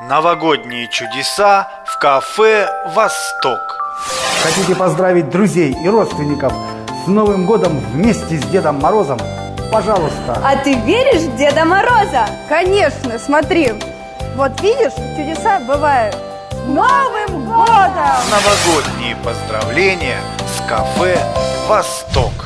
Новогодние чудеса в кафе «Восток». Хотите поздравить друзей и родственников с Новым годом вместе с Дедом Морозом? Пожалуйста. А ты веришь в Деда Мороза? Конечно, смотри. Вот видишь, чудеса бывают. С Новым годом! Новогодние поздравления с кафе «Восток».